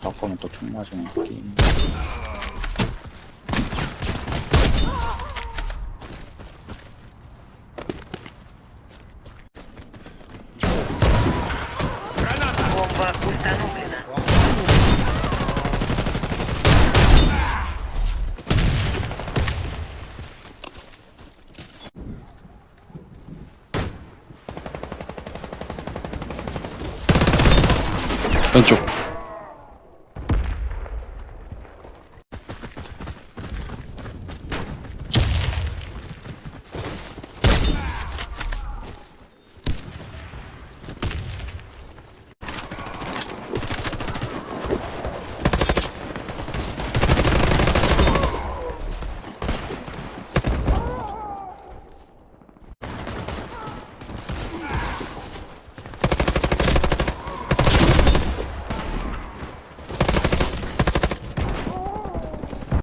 바꾸면 또 총 맞으면 게임. 왼쪽